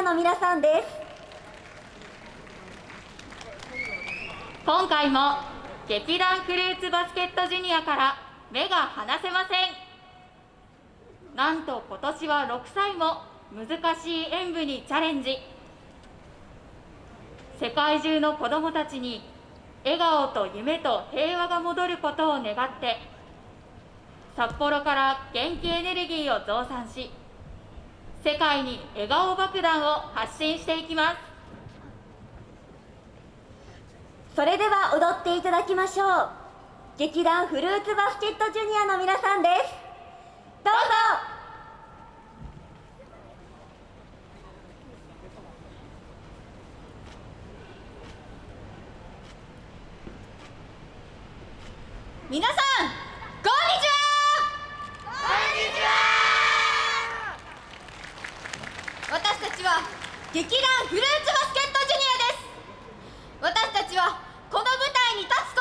アの皆さんです。今回も劇団フルーツバスケットジュニアから目が離せません。なんと今年は6歳も難しい演舞にチャレンジ。世界中の子どもたちに笑顔と夢と平和が戻ることを願って札幌から元気エネルギーを増産し世界に笑顔爆弾を発信していきます。それでは踊っていただきましょう。劇団フルーツバスケットジュニアの皆さんです。どうぞ。皆さんこんにちはこんにちは私たちは劇団フルーツバスケットジュニアです。私たちはこの舞台に立つ